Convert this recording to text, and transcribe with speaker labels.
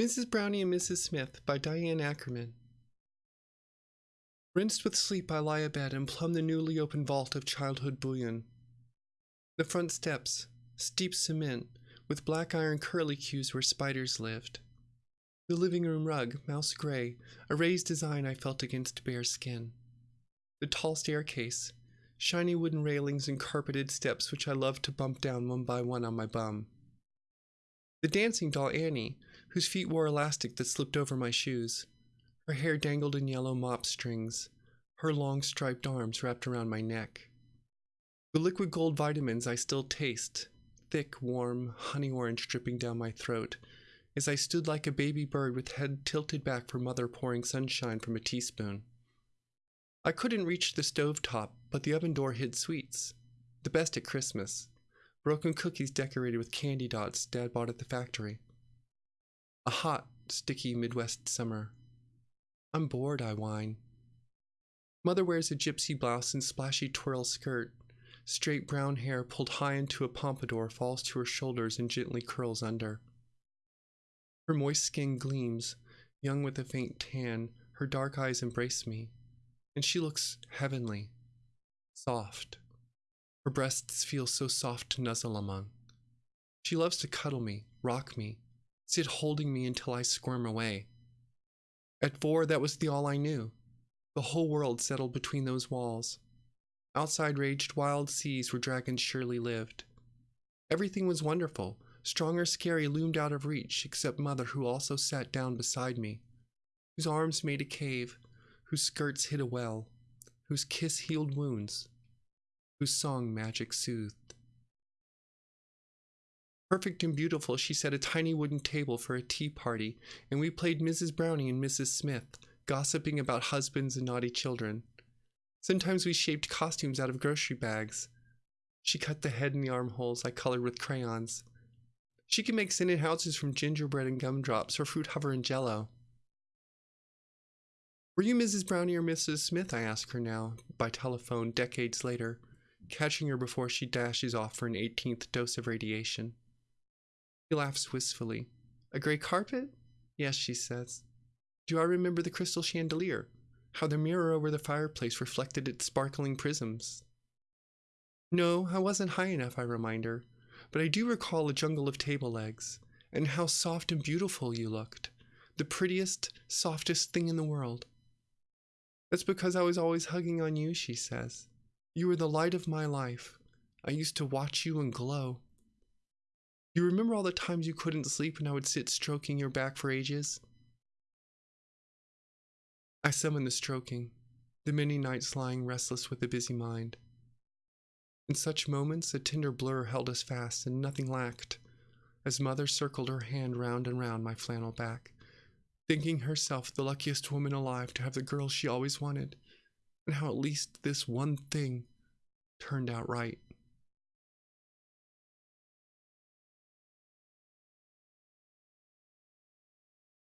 Speaker 1: Mrs. Brownie and Mrs. Smith by Diane Ackerman. Rinsed with sleep, I lie abed and plumb the newly opened vault of childhood bullion. The front steps, steep cement, with black iron curlicues where spiders lived. The living room rug, mouse gray, a raised design I felt against bare skin. The tall staircase, shiny wooden railings and carpeted steps which I loved to bump down one by one on my bum. The dancing doll Annie, whose feet wore elastic that slipped over my shoes. Her hair dangled in yellow mop strings, her long striped arms wrapped around my neck. The liquid gold vitamins I still taste, thick, warm, honey orange dripping down my throat, as I stood like a baby bird with head tilted back for mother pouring sunshine from a teaspoon. I couldn't reach the stove top, but the oven door hid sweets, the best at Christmas. Broken cookies decorated with candy dots Dad bought at the factory. A hot, sticky Midwest summer. I'm bored, I whine. Mother wears a gypsy blouse and splashy twirl skirt. Straight brown hair pulled high into a pompadour falls to her shoulders and gently curls under. Her moist skin gleams, young with a faint tan, her dark eyes embrace me, and she looks heavenly, soft. Her breasts feel so soft to nuzzle among. She loves to cuddle me, rock me, sit holding me until I squirm away. At four, that was the all I knew. The whole world settled between those walls. Outside raged wild seas where dragons surely lived. Everything was wonderful. Strong or scary loomed out of reach, except Mother, who also sat down beside me, whose arms made a cave, whose skirts hid a well, whose kiss healed wounds, whose song magic soothed. Perfect and beautiful, she set a tiny wooden table for a tea party, and we played Mrs. Brownie and Mrs. Smith, gossiping about husbands and naughty children. Sometimes we shaped costumes out of grocery bags. She cut the head and the armholes I colored with crayons. She could make scented houses from gingerbread and gumdrops or fruit hover and jello. Were you Mrs. Brownie or Mrs. Smith? I ask her now, by telephone, decades later, catching her before she dashes off for an 18th dose of radiation. He laughs wistfully. A gray carpet? Yes, she says. Do I remember the crystal chandelier? How the mirror over the fireplace reflected its sparkling prisms? No, I wasn't high enough, I remind her, but I do recall a jungle of table legs, and how soft and beautiful you looked. The prettiest, softest thing in the world. That's because I was always hugging on you, she says. You were the light of my life. I used to watch you and glow. You remember all the times you couldn't sleep and I would sit stroking your back for ages? I summon the stroking, the many nights lying restless with a busy mind. In such moments, a tender blur held us fast and nothing lacked, as mother circled her hand round and round my flannel back, thinking herself the luckiest woman alive to have the girl she always wanted, and how at least this one thing turned out right.